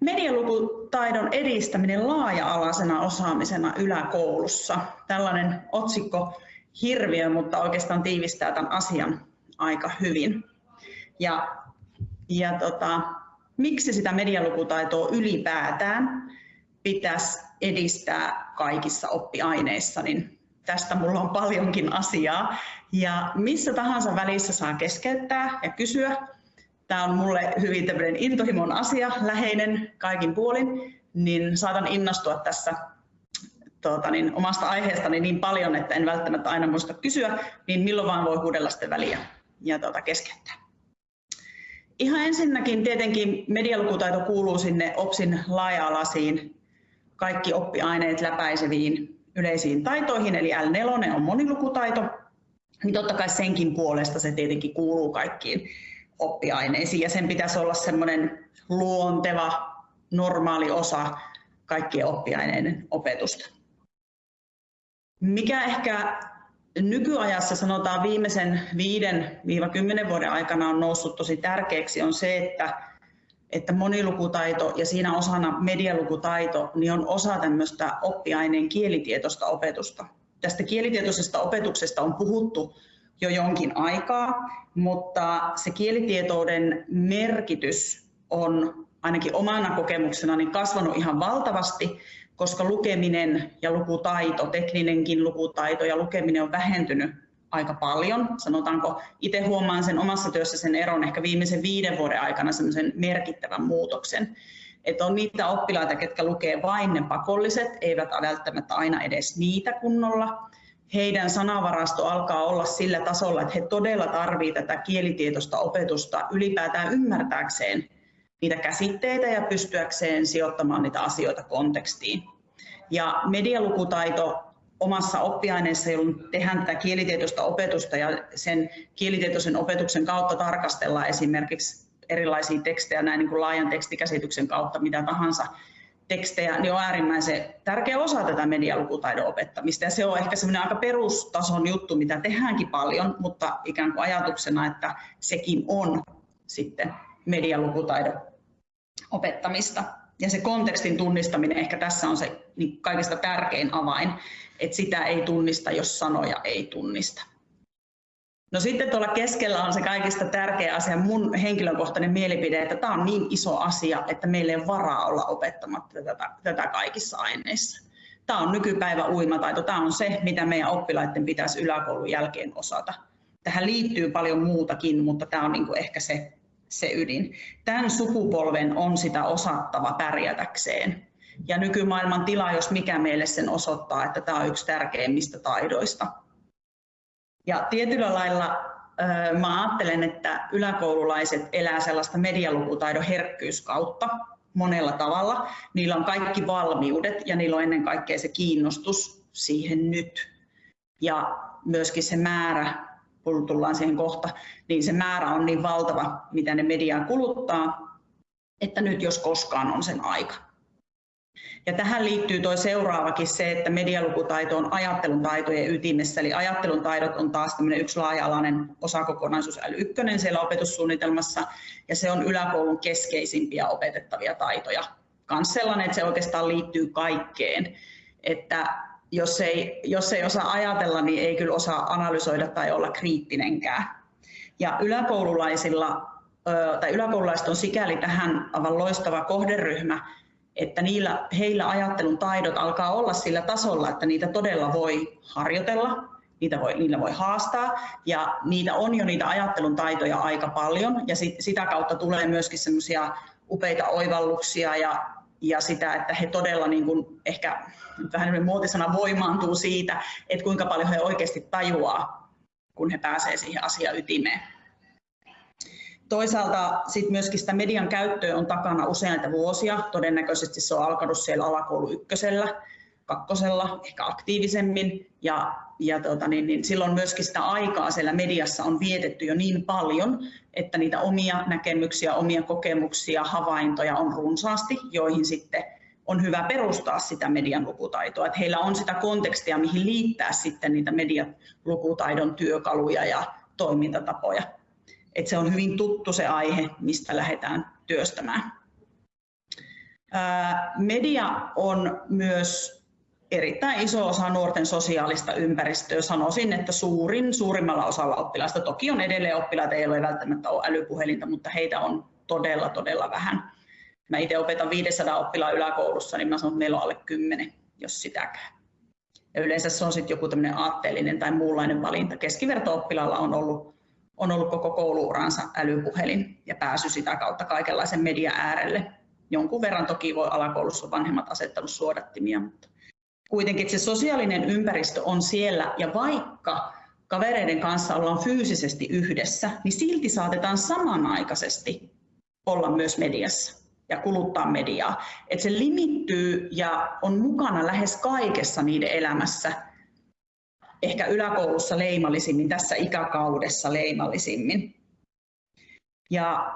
Medialukutaidon edistäminen laaja-alaisena osaamisena yläkoulussa. Tällainen otsikko hirviö, mutta oikeastaan tiivistää tämän asian aika hyvin. Ja, ja tota, miksi sitä medialukutaitoa ylipäätään pitäisi edistää kaikissa oppiaineissa, niin tästä mulla on paljonkin asiaa. Ja missä tahansa välissä saa keskeyttää ja kysyä. Tämä on mulle hyvin tämmöinen intohimon asia, läheinen kaikin puolin, niin saatan innostua tässä tuota, niin, omasta aiheestani niin paljon, että en välttämättä aina muista kysyä, niin milloin vaan voi huudella sitten väliä ja tuota, keskeyttää. Ihan ensinnäkin tietenkin medialukutaito kuuluu sinne OPSin laaja-alaisiin kaikki oppiaineet läpäiseviin yleisiin taitoihin, eli L4 on monilukutaito, niin totta kai senkin puolesta se tietenkin kuuluu kaikkiin oppiaineisiin, ja sen pitäisi olla semmoinen luonteva, normaali osa kaikkien oppiaineiden opetusta. Mikä ehkä nykyajassa sanotaan viimeisen 5-10 vuoden aikana on noussut tosi tärkeäksi on se, että, että monilukutaito ja siinä osana medialukutaito niin on osa tämmöistä oppiaineen kielitietoista opetusta. Tästä kielitietoisesta opetuksesta on puhuttu jo jonkin aikaa, mutta se kielitietouden merkitys on ainakin omana kokemuksena niin kasvanut ihan valtavasti koska lukeminen ja lukutaito, tekninenkin lukutaito ja lukeminen on vähentynyt aika paljon. Sanotaanko, itse huomaan sen omassa työssä sen eron ehkä viimeisen viiden vuoden aikana semmoisen merkittävän muutoksen. Että on niitä oppilaita, ketkä lukee vain ne pakolliset, eivät välttämättä aina edes niitä kunnolla. Heidän sanavarasto alkaa olla sillä tasolla, että he todella tarvitsevat tätä kielitietoista opetusta ylipäätään ymmärtääkseen niitä käsitteitä ja pystyäkseen sijoittamaan niitä asioita kontekstiin. Ja medialukutaito omassa oppiaineessa, jolloin tehdään tätä kielitietoista opetusta ja sen kielitietoisen opetuksen kautta tarkastellaan esimerkiksi erilaisia tekstejä näin niin kuin laajan tekstikäsityksen kautta, mitä tahansa tekstejä, niin on äärimmäisen tärkeä osa tätä medialukutaidon opettamista. Ja se on ehkä semmoinen aika perustason juttu, mitä tehdäänkin paljon, mutta ikään kuin ajatuksena, että sekin on sitten medialukutaidon opettamista. Ja se kontekstin tunnistaminen ehkä tässä on se niin kaikista tärkein avain, että sitä ei tunnista, jos sanoja ei tunnista. No sitten tuolla keskellä on se kaikista tärkeä asia, mun henkilökohtainen mielipide, että tämä on niin iso asia, että meillä ei ole varaa olla opettamatta tätä, tätä kaikissa aineissa. Tämä on nykypäivä uimataito, tämä on se, mitä meidän oppilaiden pitäisi yläkoulun jälkeen osata. Tähän liittyy paljon muutakin, mutta tämä on niin kuin ehkä se se ydin. Tämän sukupolven on sitä osattava pärjätäkseen. Ja nykymaailman tila, jos mikä meille sen osoittaa, että tämä on yksi tärkeimmistä taidoista. Ja tietyllä lailla mä ajattelen, että yläkoululaiset elää sellaista medialukutaidon herkkyyskautta monella tavalla. Niillä on kaikki valmiudet ja niillä on ennen kaikkea se kiinnostus siihen nyt. Ja myöskin se määrä kun tullaan siihen kohta, niin se määrä on niin valtava, mitä ne mediaa kuluttaa, että nyt jos koskaan on sen aika. Ja tähän liittyy tuo seuraavakin se, että medialukutaito on ajattelun taitojen ytimessä, eli ajattelun taidot on taas yksi laaja-alainen osakokonaisuus L1 siellä opetussuunnitelmassa, ja se on yläkoulun keskeisimpiä opetettavia taitoja. Kans sellainen, että se oikeastaan liittyy kaikkeen, että jos ei, jos ei osaa ajatella, niin ei kyllä osaa analysoida tai olla kriittinenkään. Ja yläkoululaisilla, tai yläkoululaiset on sikäli tähän aivan loistava kohderyhmä, että niillä, heillä ajattelun taidot alkaa olla sillä tasolla, että niitä todella voi harjoitella, niitä voi, niillä voi haastaa ja niitä on jo niitä ajattelun taitoja aika paljon ja sit, sitä kautta tulee myöskin semmoisia upeita oivalluksia ja ja sitä, että he todella niin kuin ehkä vähän muotisana voimaantuu siitä, että kuinka paljon he oikeasti tajuaa, kun he pääsevät siihen asian ytimeen. Toisaalta sit myöskin sitä median käyttöä on takana useita vuosia. Todennäköisesti se on alkanut siellä alakoulu ykkösellä, kakkosella, ehkä aktiivisemmin. Ja, ja tota, niin, niin silloin myöskin sitä aikaa siellä mediassa on vietetty jo niin paljon, että niitä omia näkemyksiä, omia kokemuksia, havaintoja on runsaasti, joihin sitten on hyvä perustaa sitä median lukutaitoa, että heillä on sitä kontekstia, mihin liittää sitten niitä median lukutaidon työkaluja ja toimintatapoja. Että se on hyvin tuttu se aihe, mistä lähdetään työstämään. Media on myös erittäin iso osa nuorten sosiaalista ympäristöä. Sanoisin, että suurin, suurimmalla osalla oppilaista, toki on edelleen oppilaita, ei ole välttämättä ole älypuhelinta, mutta heitä on todella, todella vähän. Mä itse opetan 500 oppilaan yläkoulussa, niin mä sanon, että meillä on alle 10, jos sitäkään. Ja yleensä se on sitten joku tämmöinen aatteellinen tai muunlainen valinta. Keskiverto-oppilaalla on ollut, on ollut koko kouluuransa älypuhelin ja pääsy sitä kautta kaikenlaisen median äärelle. Jonkun verran toki voi alakoulussa vanhemmat asettanut suodattimia, mutta kuitenkin se sosiaalinen ympäristö on siellä ja vaikka kavereiden kanssa ollaan fyysisesti yhdessä, niin silti saatetaan samanaikaisesti olla myös mediassa ja kuluttaa mediaa. Että se limittyy ja on mukana lähes kaikessa niiden elämässä, ehkä yläkoulussa leimallisimmin, tässä ikäkaudessa leimallisimmin. Ja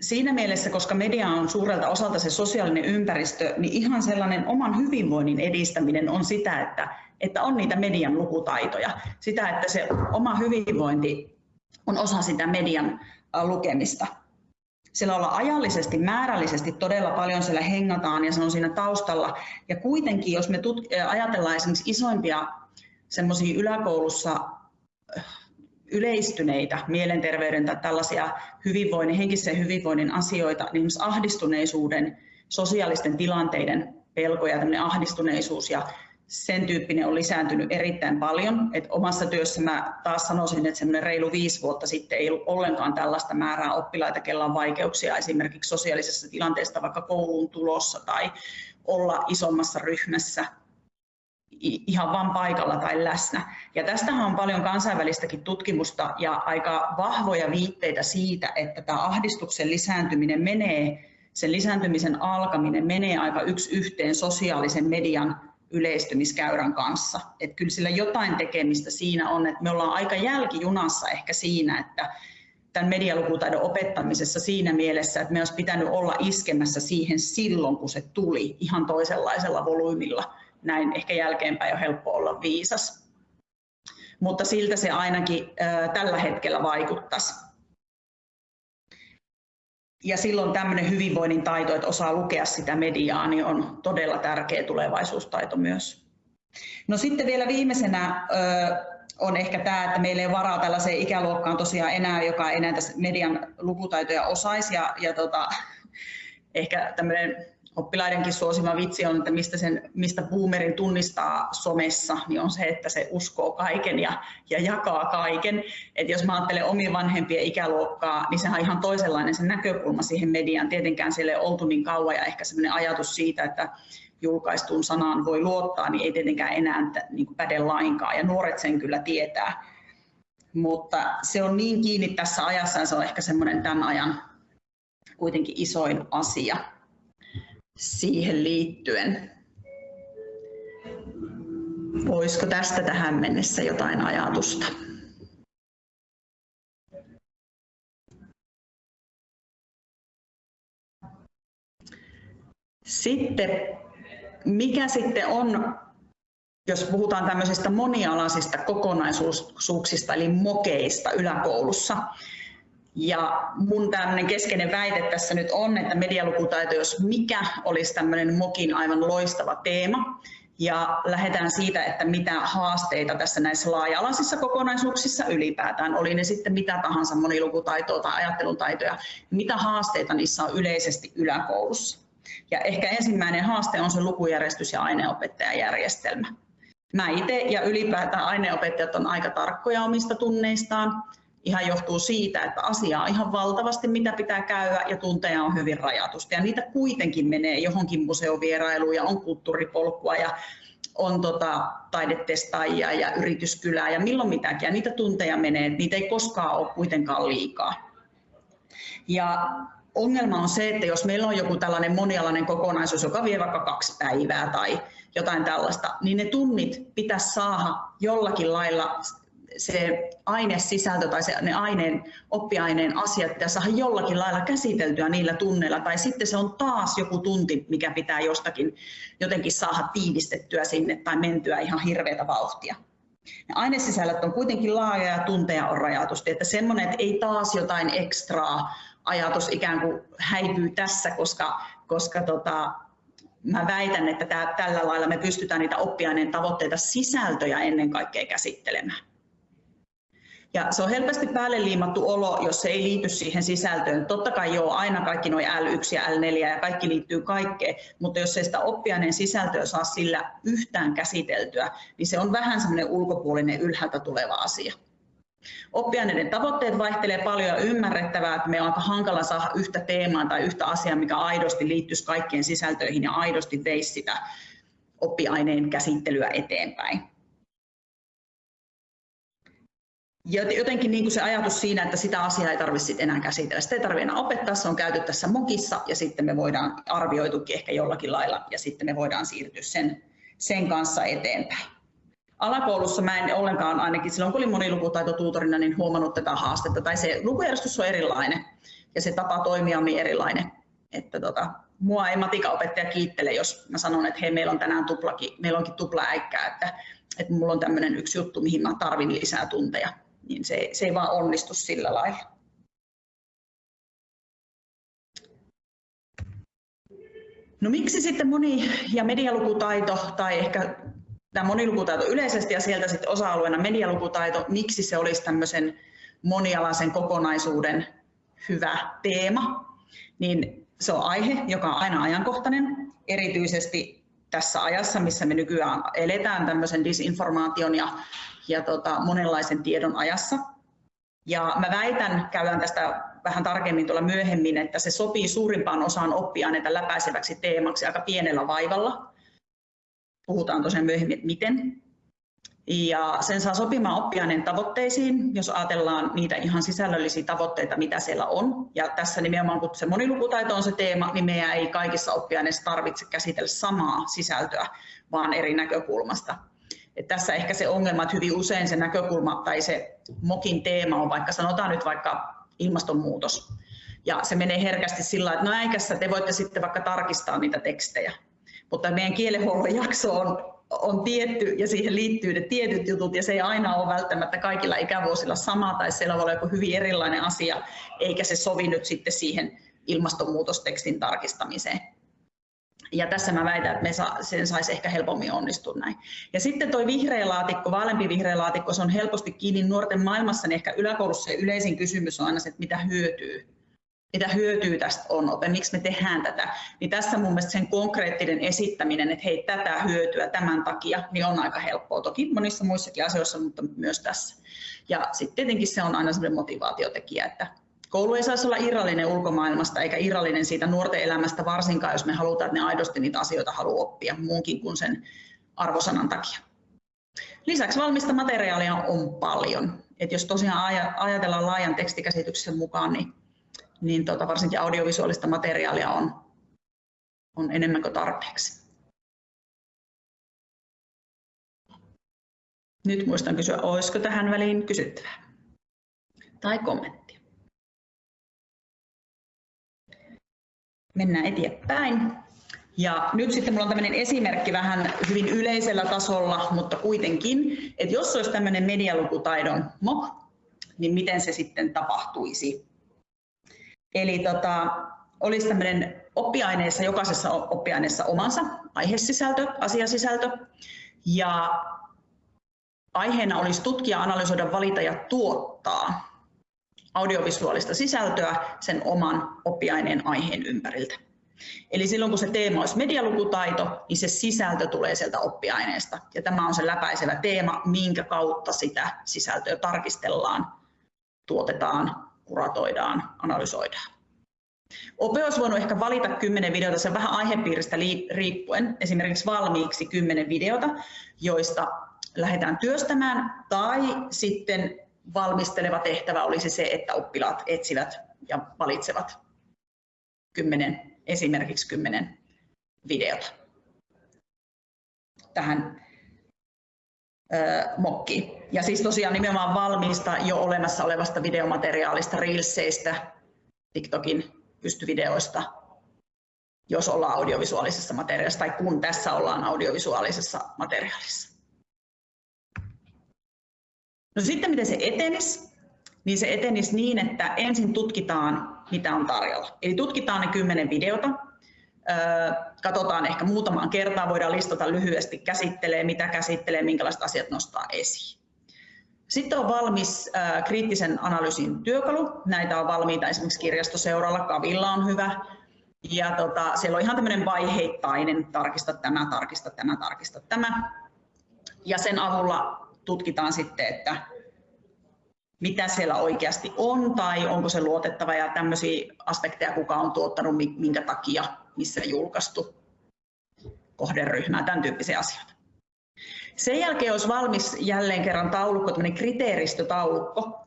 siinä mielessä, koska media on suurelta osalta se sosiaalinen ympäristö, niin ihan sellainen oman hyvinvoinnin edistäminen on sitä, että, että on niitä median lukutaitoja. Sitä, että se oma hyvinvointi on osa sitä median lukemista. Siellä ollaan ajallisesti, määrällisesti todella paljon siellä hengataan ja se on siinä taustalla. Ja kuitenkin, jos me ajatellaan esimerkiksi isoimpia semmoisia yläkoulussa yleistyneitä mielenterveyden tai tällaisia hyvinvoinnin, henkisen hyvinvoinnin asioita, niin ahdistuneisuuden, sosiaalisten tilanteiden pelkoja, tämmöinen ahdistuneisuus ja sen tyyppinen on lisääntynyt erittäin paljon. Et omassa työssä mä taas sanoisin, että semmoinen reilu viisi vuotta sitten ei ollut ollenkaan tällaista määrää oppilaita, kella on vaikeuksia esimerkiksi sosiaalisessa tilanteessa, vaikka kouluun tulossa tai olla isommassa ryhmässä ihan vain paikalla tai läsnä. Ja tästähän on paljon kansainvälistäkin tutkimusta ja aika vahvoja viitteitä siitä, että tämä ahdistuksen lisääntyminen menee, sen lisääntymisen alkaminen menee aika yksi yhteen sosiaalisen median yleistymiskäyrän kanssa. Että kyllä sillä jotain tekemistä siinä on, että me ollaan aika jälkijunassa ehkä siinä, että tämän medialukutaidon opettamisessa siinä mielessä, että me olisi pitänyt olla iskemässä siihen silloin, kun se tuli ihan toisenlaisella volyymilla. Näin ehkä jälkeenpäin on helppo olla viisas. Mutta siltä se ainakin tällä hetkellä vaikuttaisi. Ja silloin tämmöinen hyvinvoinnin taito, että osaa lukea sitä mediaa, niin on todella tärkeä tulevaisuustaito myös. No sitten vielä viimeisenä on ehkä tämä, että meillä ei varaa tällaiseen ikäluokkaan tosiaan enää, joka ei näitä median lukutaitoja osaisi. Ja, ja tota, ehkä tämmöinen oppilaidenkin suosima vitsi on, että mistä, sen, mistä boomerin tunnistaa somessa, niin on se, että se uskoo kaiken ja, ja jakaa kaiken. Et jos mä ajattelen omien vanhempien ikäluokkaa, niin sehän on ihan toisenlainen se näkökulma siihen mediaan. Tietenkään siellä ei oltu niin kauan ja ehkä sellainen ajatus siitä, että julkaistuun sanaan voi luottaa, niin ei tietenkään enää niin päde lainkaan. Ja nuoret sen kyllä tietää. Mutta se on niin kiinni tässä ajassa ja se on ehkä semmoinen tämän ajan kuitenkin isoin asia siihen liittyen. Olisiko tästä tähän mennessä jotain ajatusta? Sitten, mikä sitten on, jos puhutaan tämmöisistä monialaisista kokonaisuuksista, eli mokeista yläkoulussa, ja mun tämmöinen keskeinen väite tässä nyt on, että medialukutaito, jos mikä, olisi tämmöinen MOKin aivan loistava teema. Ja lähdetään siitä, että mitä haasteita tässä näissä laaja-alaisissa kokonaisuuksissa ylipäätään, oli ne sitten mitä tahansa monilukutaitoa tai ajattelun taitoja, mitä haasteita niissä on yleisesti yläkoulussa. Ja ehkä ensimmäinen haaste on se lukujärjestys ja aineopettajajärjestelmä. Mä itse ja ylipäätään aineopettajat on aika tarkkoja omista tunneistaan ihan johtuu siitä, että asiaa on ihan valtavasti, mitä pitää käydä ja tunteja on hyvin rajatusti. Ja niitä kuitenkin menee johonkin museovierailuun ja on kulttuuripolkua ja on tota, taidetestaajia ja yrityskylää ja milloin mitäkin. Ja niitä tunteja menee, niitä ei koskaan ole kuitenkaan liikaa. Ja ongelma on se, että jos meillä on joku tällainen monialainen kokonaisuus, joka vie vaikka kaksi päivää tai jotain tällaista, niin ne tunnit pitäisi saada jollakin lailla se ainesisältö tai se, ne aineen, oppiaineen asiat pitää saada jollakin lailla käsiteltyä niillä tunneilla, tai sitten se on taas joku tunti, mikä pitää jostakin jotenkin saada tiivistettyä sinne tai mentyä ihan hirveätä vauhtia. Ne ainesisällöt on kuitenkin laaja ja tunteja on rajatusti, että semmoinen, että ei taas jotain ekstraa ajatus ikään kuin häipyy tässä, koska koska tota, mä väitän, että tää, tällä lailla me pystytään niitä oppiaineen tavoitteita sisältöjä ennen kaikkea käsittelemään. Ja se on helposti päälle liimattu olo, jos se ei liity siihen sisältöön. Totta kai joo, aina kaikki nuo L1 ja L4 ja kaikki liittyy kaikkeen, mutta jos ei sitä oppiaineen sisältöä saa sillä yhtään käsiteltyä, niin se on vähän semmoinen ulkopuolinen ylhäältä tuleva asia. Oppiaineiden tavoitteet vaihtelee paljon ja ymmärrettävää, että me on aika hankala saada yhtä teemaa tai yhtä asiaa, mikä aidosti liittyisi kaikkien sisältöihin ja aidosti veisi sitä oppiaineen käsittelyä eteenpäin. Jotenkin niin kuin se ajatus siinä, että sitä asiaa ei tarvitse enää käsitellä. Sitä ei tarvitse enää opettaa, se on käyty tässä mokissa ja sitten me voidaan arvioitukin ehkä jollakin lailla ja sitten me voidaan siirtyä sen, sen kanssa eteenpäin. Alakoulussa mä en ollenkaan, ainakin silloin kun olin monilukutaitotuutorina, niin huomannut tätä haastetta, tai se lukujärjestys on erilainen ja se tapa toimia on erilainen. Että tota, mua ei matikaopettaja kiittele, jos mä sanon, että hei, meillä on tänään tuplaki, meillä onkin tupla äikkää, että, että mulla on tämmöinen yksi juttu, mihin mä tarvin lisää tunteja niin se, se ei vaan onnistu sillä lailla. No miksi sitten moni- ja medialukutaito tai ehkä tämä monilukutaito yleisesti ja sieltä sitten osa-alueena medialukutaito, miksi se olisi tämmöisen monialaisen kokonaisuuden hyvä teema, niin se on aihe, joka on aina ajankohtainen, erityisesti tässä ajassa, missä me nykyään eletään tämmöisen disinformaation ja ja tota, monenlaisen tiedon ajassa. Ja mä väitän, käydään tästä vähän tarkemmin tuolla myöhemmin, että se sopii suurimpaan osaan oppiaineita läpäiseväksi teemaksi aika pienellä vaivalla. Puhutaan tosiaan myöhemmin, että miten. Ja sen saa sopimaan oppiaineen tavoitteisiin, jos ajatellaan niitä ihan sisällöllisiä tavoitteita, mitä siellä on. Ja tässä nimenomaan, kun se monilukutaito on se teema, niin meidän ei kaikissa oppiaineissa tarvitse käsitellä samaa sisältöä, vaan eri näkökulmasta. Et tässä ehkä se ongelma, että hyvin usein se näkökulma tai se MOKin teema on vaikka sanotaan nyt vaikka ilmastonmuutos. Ja se menee herkästi sillä että no äikässä te voitte sitten vaikka tarkistaa niitä tekstejä. Mutta meidän kielenhuollon jakso on, on tietty ja siihen liittyy ne tietyt jutut ja se ei aina ole välttämättä kaikilla ikävuosilla sama tai siellä voi olla joku hyvin erilainen asia eikä se sovi nyt sitten siihen ilmastonmuutostekstin tarkistamiseen. Ja tässä mä väitän, että me sa, sen saisi ehkä helpommin onnistua näin. Ja sitten tuo vihreä laatikko, vaaleampi vihreä laatikko, se on helposti kiinni nuorten maailmassa, niin ehkä yläkoulussa yleisin kysymys on aina se, että mitä hyötyy. Mitä hyötyy tästä on, että miksi me tehdään tätä. Niin tässä mun mielestä sen konkreettinen esittäminen, että hei tätä hyötyä tämän takia, niin on aika helppoa. Toki monissa muissakin asioissa, mutta myös tässä. Ja sitten tietenkin se on aina sellainen motivaatiotekijä, että Koulu ei saisi olla irrallinen ulkomaailmasta eikä irrallinen siitä nuorten elämästä varsinkaan, jos me halutaan, että ne aidosti niitä asioita haluaa oppia muunkin kuin sen arvosanan takia. Lisäksi valmista materiaalia on paljon. Et jos tosiaan ajatellaan laajan tekstikäsityksen mukaan, niin, niin tota, varsinkin audiovisuaalista materiaalia on, on enemmän kuin tarpeeksi. Nyt muistan kysyä, olisiko tähän väliin kysyttävää tai kommentti. mennään eteenpäin. Ja nyt sitten minulla on tämmöinen esimerkki vähän hyvin yleisellä tasolla, mutta kuitenkin, että jos olisi tämmöinen medialukutaidon MOK, niin miten se sitten tapahtuisi. Eli tota, olisi tämmöinen oppiaineessa, jokaisessa oppiaineessa omansa aihesisältö, asiasisältö, ja aiheena olisi tutkia, analysoida, valita ja tuottaa audiovisuaalista sisältöä sen oman oppiaineen aiheen ympäriltä. Eli silloin kun se teema olisi medialukutaito, niin se sisältö tulee sieltä oppiaineesta. Ja tämä on se läpäisevä teema, minkä kautta sitä sisältöä tarkistellaan, tuotetaan, kuratoidaan, analysoidaan. Ope olisi voinut ehkä valita 10 videota, se vähän aihepiiristä riippuen, esimerkiksi valmiiksi 10 videota, joista lähdetään työstämään, tai sitten valmisteleva tehtävä olisi se, että oppilaat etsivät ja valitsevat kymmenen, esimerkiksi kymmenen videota tähän ö, mokkiin. Ja siis tosiaan nimenomaan valmiista jo olemassa olevasta videomateriaalista, Reelseistä, TikTokin pystyvideoista, jos ollaan audiovisuaalisessa materiaalissa tai kun tässä ollaan audiovisuaalisessa materiaalissa. No sitten miten se etenisi? Niin se etenisi niin, että ensin tutkitaan, mitä on tarjolla. Eli tutkitaan ne kymmenen videota, Katsotaan ehkä muutamaan kertaan, voidaan listata lyhyesti, käsittelee, mitä käsittelee, minkälaiset asiat nostaa esiin. Sitten on valmis kriittisen analyysin työkalu. Näitä on valmiita esimerkiksi kirjastoseuralla, Kavilla on hyvä. Ja tota, siellä on ihan tämmöinen vaiheittainen, tarkista tämä, tarkista tämä, tarkista tämä. Ja sen avulla tutkitaan sitten, että mitä siellä oikeasti on tai onko se luotettava ja tämmöisiä aspekteja, kuka on tuottanut, minkä takia, missä julkaistu kohderyhmää, tämän tyyppisiä asioita. Sen jälkeen olisi valmis jälleen kerran taulukko, tämmöinen kriteeristötaulukko,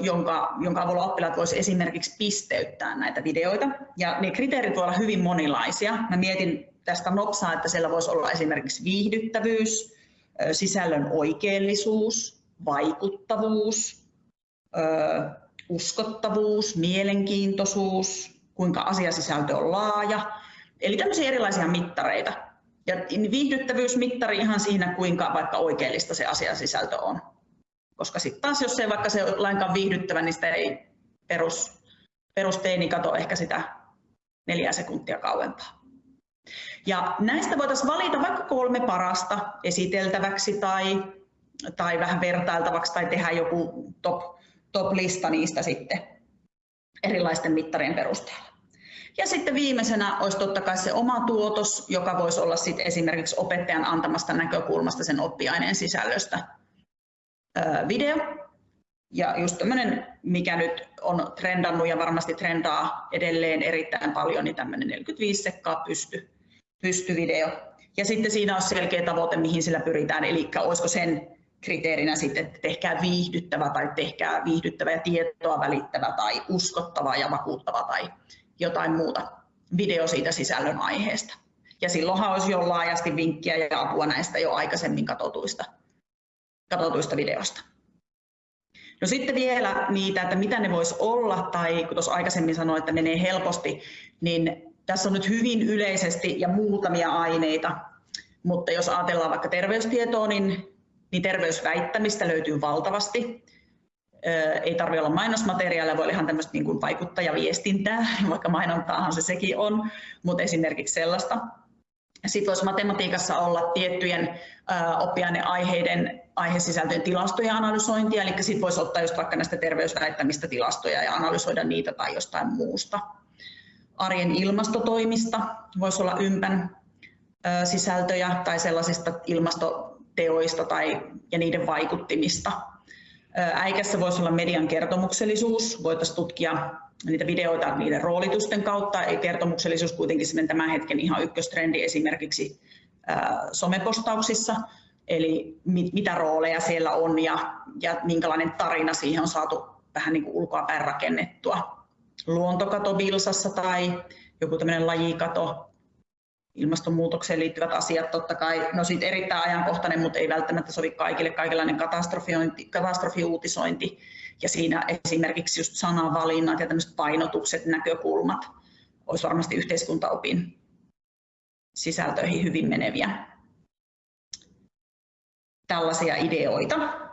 jonka, jonka avulla oppilaat voisivat esimerkiksi pisteyttää näitä videoita. Ja ne kriteerit voivat olla hyvin monilaisia. Mä mietin tästä nopsaa, että siellä voisi olla esimerkiksi viihdyttävyys, sisällön oikeellisuus, vaikuttavuus, uskottavuus, mielenkiintoisuus, kuinka asiasisältö on laaja. Eli tämmöisiä erilaisia mittareita. Ja viihdyttävyysmittari ihan siinä, kuinka vaikka oikeellista se asiasisältö on. Koska sitten taas, jos ei vaikka se ole lainkaan viihdyttävä, niin sitä ei perus, perusteini kato ehkä sitä neljä sekuntia kauempaa. Ja näistä voitaisiin valita vaikka kolme parasta esiteltäväksi tai, tai vähän vertailtavaksi tai tehdä joku top, top-lista niistä sitten erilaisten mittarien perusteella. Ja sitten viimeisenä olisi totta kai se oma tuotos, joka voisi olla sitten esimerkiksi opettajan antamasta näkökulmasta sen oppiaineen sisällöstä video. Ja just tämmöinen, mikä nyt on trendannut ja varmasti trendaa edelleen erittäin paljon, niin tämmöinen 45 sekkaa pysty, pystyvideo. Ja sitten siinä on selkeä tavoite, mihin sillä pyritään, eli olisiko sen kriteerinä sitten, että tehkää viihdyttävä tai tehkää viihdyttävä ja tietoa välittävä tai uskottava ja vakuuttava tai jotain muuta video siitä sisällön aiheesta. Ja silloinhan olisi jo laajasti vinkkiä ja apua näistä jo aikaisemmin katsotuista, katsotuista videosta. No sitten vielä niitä, että mitä ne voisi olla, tai kun tuossa aikaisemmin sanoin, että menee helposti, niin tässä on nyt hyvin yleisesti ja muutamia aineita, mutta jos ajatellaan vaikka terveystietoa, niin, niin terveysväittämistä löytyy valtavasti ei tarvitse olla mainosmateriaalia, voi olla ihan tämmöistä niin kuin vaikuttajaviestintää, vaikka mainontaahan se sekin on, mutta esimerkiksi sellaista. Sitten voisi matematiikassa olla tiettyjen oppiaineaiheiden aihesisältöjen tilastojen analysointia, eli sitten voisi ottaa just vaikka näistä terveysväittämistä tilastoja ja analysoida niitä tai jostain muusta. Arjen ilmastotoimista voisi olla ympän sisältöjä tai sellaisista ilmastoteoista tai, ja niiden vaikuttimista Äikässä voisi olla median kertomuksellisuus, voitaisiin tutkia niitä videoita niiden roolitusten kautta. Kertomuksellisuus kuitenkin tämän hetken ihan ykköstrendi esimerkiksi somepostauksissa, eli mit, mitä rooleja siellä on ja, ja minkälainen tarina siihen on saatu vähän niin kuin ulkoapäin rakennettua. Luontokato Vilsassa tai joku tämmöinen lajikato ilmastonmuutokseen liittyvät asiat totta kai, no siitä erittäin ajankohtainen, mutta ei välttämättä sovi kaikille, kaikenlainen katastrofiuutisointi ja siinä esimerkiksi just sanavalinnat ja tämmöiset painotukset, näkökulmat olisi varmasti yhteiskuntaopin sisältöihin hyvin meneviä. Tällaisia ideoita.